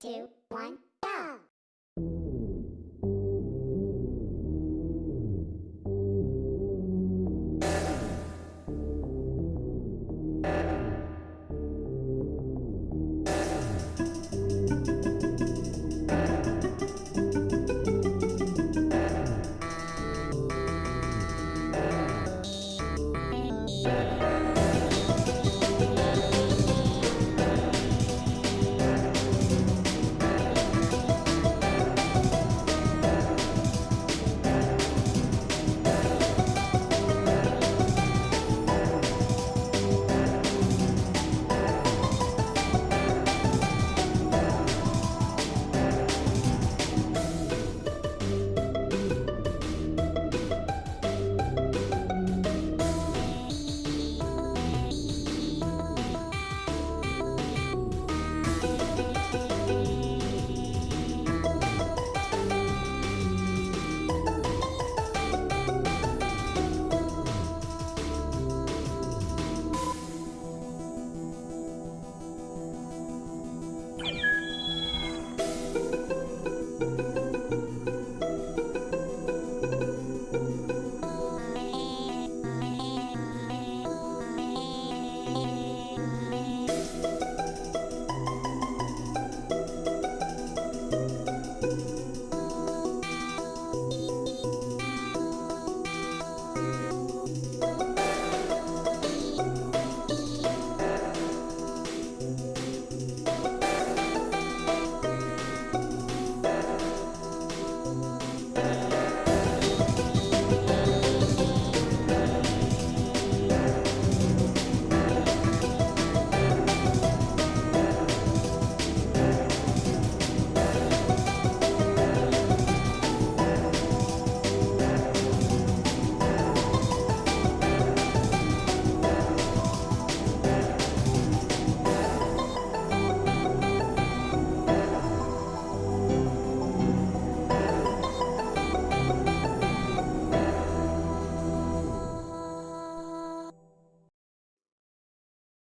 two, one.